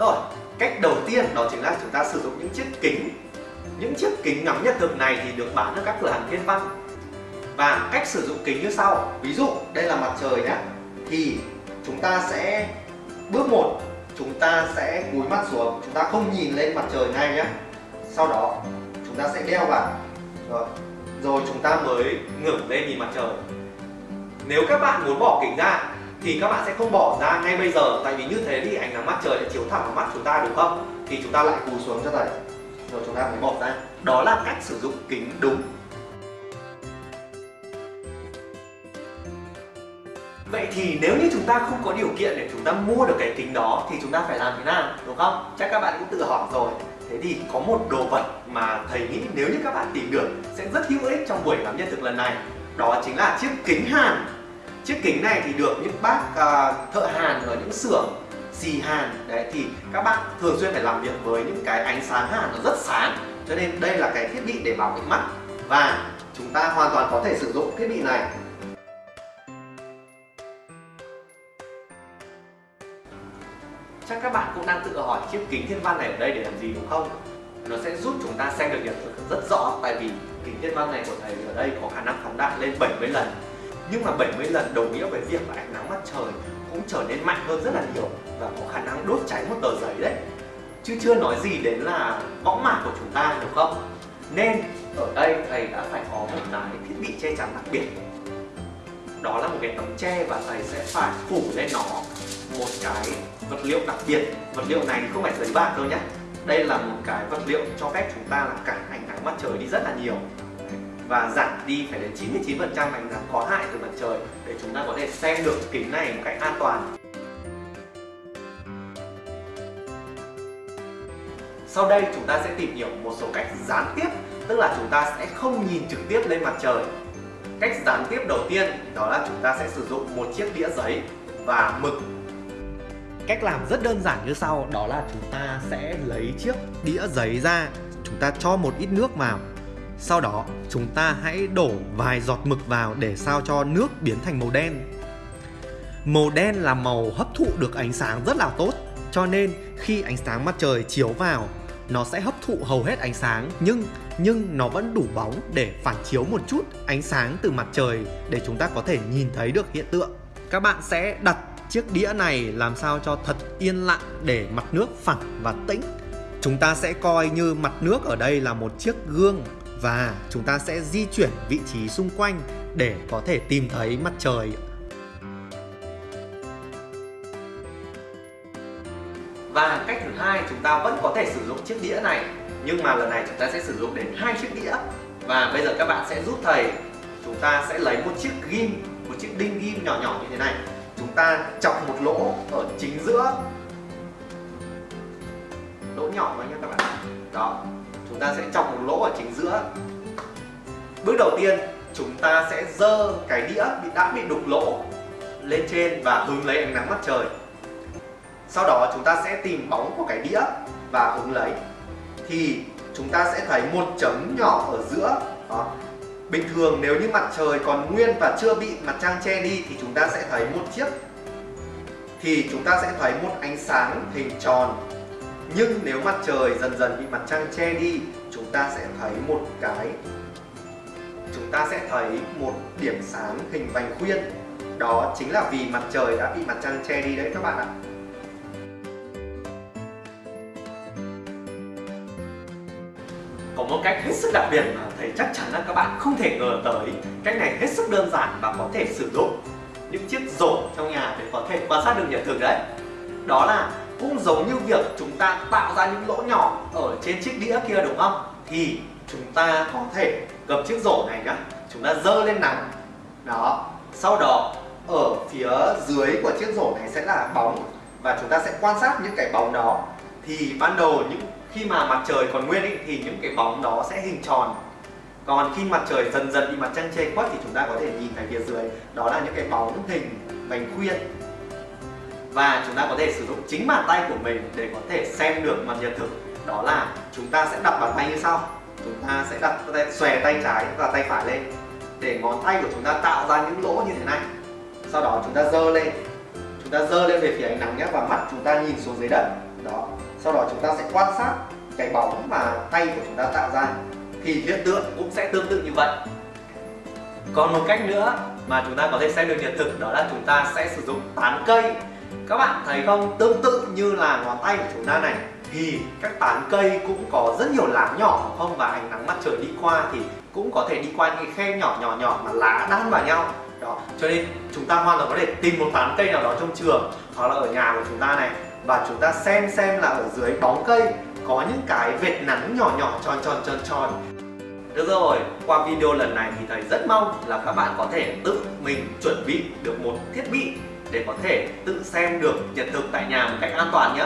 rồi, cách đầu tiên đó chính là chúng ta sử dụng những chiếc kính. Những chiếc kính ngắm nhật thực này thì được bán ở các cửa hàng thiên văn. Và cách sử dụng kính như sau. Ví dụ, đây là mặt trời nhé thì chúng ta sẽ, bước một, chúng ta sẽ cúi mắt xuống. Chúng ta không nhìn lên mặt trời ngay nhé sau đó, chúng ta sẽ đeo vào. Rồi rồi chúng ta mới ngẩng lên nhìn mặt trời. Nếu các bạn muốn bỏ kính ra thì các bạn sẽ không bỏ ra ngay bây giờ, tại vì như thế thì ánh nắng mặt trời sẽ chiếu thẳng vào mắt chúng ta, đúng không? Thì chúng ta lại cúi xuống cho thầy. Rồi chúng ta mới bỏ ra. Đó là cách sử dụng kính đúng. Vậy thì nếu như chúng ta không có điều kiện để chúng ta mua được cái kính đó, thì chúng ta phải làm thế nào, đúng không? Chắc các bạn cũng tự hỏi rồi. Thế thì có một đồ vật mà thầy nghĩ nếu như các bạn tìm được sẽ rất hữu ích trong buổi làm nhân thực lần này. Đó chính là chiếc kính hàn. Chiếc kính này thì được những bác à, thợ hàn ở những xưởng xì hàn. Đấy thì các bác thường xuyên phải làm việc với những cái ánh sáng hàn nó rất sáng. Cho nên đây là cái thiết bị để bảo vệ mắt. Và chúng ta hoàn toàn có thể sử dụng thiết bị này. Chắc các bạn cũng đang tự hỏi chiếc kính thiên văn này ở đây để làm gì đúng không? Nó sẽ giúp chúng ta xem được nhật thực rất rõ tại vì kính thiên văn này của thầy ở đây có khả năng phóng đại lên 70 lần nhưng mà 70 lần đồng nghĩa với việc là ánh nắng mặt trời cũng trở nên mạnh hơn rất là nhiều và có khả năng đốt cháy một tờ giấy đấy. Chứ chưa nói gì đến là võng mạc của chúng ta, đúng không? Nên ở đây thầy đã phải có một cái thiết bị che chắn đặc biệt. Đó là một cái tấm che và thầy sẽ phải phủ lên nó một cái vật liệu đặc biệt. Vật liệu này không phải giấy bạc đâu nhé đây là một cái vật liệu cho phép chúng ta là cản ánh nắng mặt trời đi rất là nhiều và giảm đi phải đến 99% ánh nắng có hại từ mặt trời để chúng ta có thể xem được kính này một cách an toàn. Sau đây chúng ta sẽ tìm hiểu một số cách gián tiếp, tức là chúng ta sẽ không nhìn trực tiếp lên mặt trời. Cách gián tiếp đầu tiên đó là chúng ta sẽ sử dụng một chiếc đĩa giấy và mực. Cách làm rất đơn giản như sau, Đó là chúng ta sẽ lấy chiếc đĩa giấy ra, Chúng ta cho một ít nước vào. Sau đó, chúng ta hãy đổ vài giọt mực vào Để sao cho nước biến thành màu đen. Màu đen là màu hấp thụ được ánh sáng rất là tốt, Cho nên khi ánh sáng mặt trời chiếu vào, Nó sẽ hấp thụ hầu hết ánh sáng, Nhưng nhưng nó vẫn đủ bóng để phản chiếu một chút ánh sáng từ mặt trời Để chúng ta có thể nhìn thấy được hiện tượng. Các bạn sẽ đặt chiếc đĩa này làm sao cho thật yên lặng để mặt nước phẳng và tĩnh. Chúng ta sẽ coi như mặt nước ở đây là một chiếc gương và chúng ta sẽ di chuyển vị trí xung quanh để có thể tìm thấy mặt trời. Và cách thứ hai, chúng ta vẫn có thể sử dụng chiếc đĩa này. Nhưng mà lần này chúng ta sẽ sử dụng đến hai chiếc đĩa. Và bây giờ các bạn sẽ giúp thầy. Chúng ta sẽ lấy một chiếc ghim, một chiếc đinh ghim nhỏ nhỏ như thế này. Chúng ta chọc một lỗ ở chính giữa. Lỗ nhỏ thôi nhé các bạn? Đó chúng ta sẽ chọc một lỗ ở chính giữa. Bước đầu tiên, chúng ta sẽ dơ cái đĩa bị đã bị đục lỗ lên trên và hứng lấy ánh nắng mặt trời. Sau đó, chúng ta sẽ tìm bóng của cái đĩa và hứng lấy. Thì chúng ta sẽ thấy một chấm nhỏ ở giữa, đó. Bình thường, nếu như mặt trời còn nguyên và chưa bị mặt trăng che đi, thì chúng ta sẽ thấy một chiếc. Thì chúng ta sẽ thấy một ánh sáng hình tròn nhưng nếu mặt trời dần dần bị mặt trăng che đi, chúng ta sẽ thấy một cái. Chúng ta sẽ thấy một điểm sáng hình vành khuyên. Đó chính là vì mặt trời đã bị mặt trăng che đi đấy các bạn ạ. Có một cách hết sức đặc biệt mà thầy chắc chắn là các bạn không thể ngờ tới. Cách này hết sức đơn giản và có thể sử dụng những chiếc rổ trong nhà để có thể quan sát được nhật thực đấy. Đó là cũng giống như việc chúng ta tạo ra những lỗ nhỏ ở trên chiếc đĩa kia đúng không? Thì chúng ta có thể gập chiếc rổ này nhá. Chúng ta dơ lên nắng. Đó. Sau đó ở phía dưới của chiếc rổ này sẽ là bóng và chúng ta sẽ quan sát những cái bóng đó. Thì ban đầu những khi mà mặt trời còn nguyên ý, thì những cái bóng đó sẽ hình tròn. Còn khi mặt trời dần dần bị mặt trăng che khuất thì chúng ta có thể nhìn thấy phía dưới đó là những cái bóng hình bánh khuyên và chúng ta có thể sử dụng chính bàn tay của mình để có thể xem được mặt nhật thực. Đó là chúng ta sẽ đặt bàn tay như sau. Chúng ta sẽ đặt tay, xòe tay trái và tay phải lên để ngón tay của chúng ta tạo ra những lỗ như thế này. Sau đó chúng ta dơ lên. Chúng ta dơ lên về phía ánh nắng nhé, và mắt chúng ta nhìn xuống dưới đất. Đó. Sau đó chúng ta sẽ quan sát cái bóng mà tay của chúng ta tạo ra. Thì hiện tượng cũng sẽ tương tự như vậy. Còn một cách nữa mà chúng ta có thể xem được nhật thực, đó là chúng ta sẽ sử dụng tán cây các bạn thấy không? Tương tự như là ngón tay của chúng ta này thì các tán cây cũng có rất nhiều lá nhỏ không? Và ánh nắng mặt trời đi qua thì cũng có thể đi qua những khe nhỏ nhỏ nhỏ mà lá đan vào nhau. Đó cho nên chúng ta hoàn toàn có thể tìm một tán cây nào đó trong trường hoặc là ở nhà của chúng ta này và chúng ta xem xem là ở dưới bóng cây có những cái vệt nắng nhỏ nhỏ tròn tròn tròn tròn. Được rồi, qua video lần này thì thầy rất mong là các bạn có thể tự mình chuẩn bị được một thiết bị để có thể tự xem được nhật thực tại nhà một cách an toàn nhé.